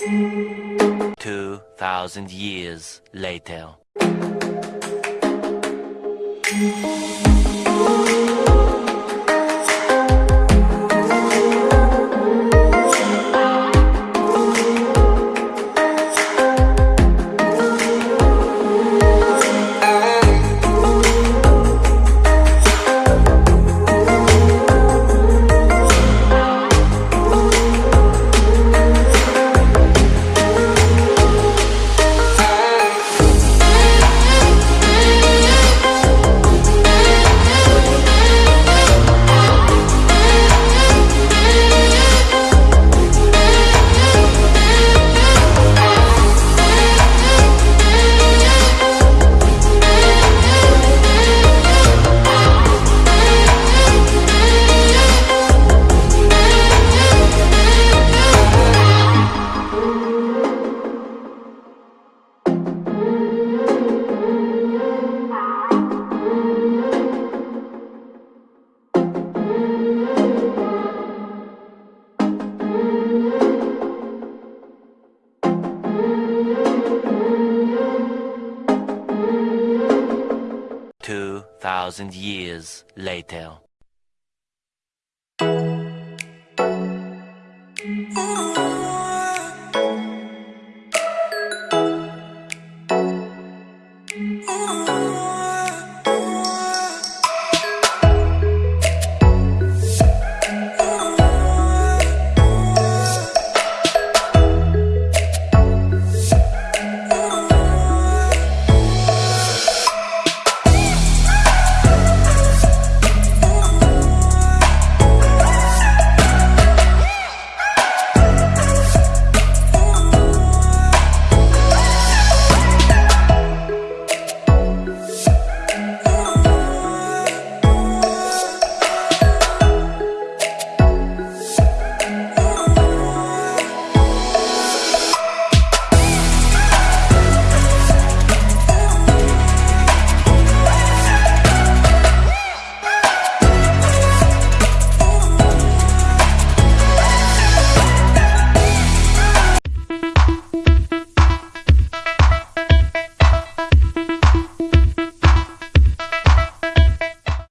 2,000 years later. Thousand years later. Oh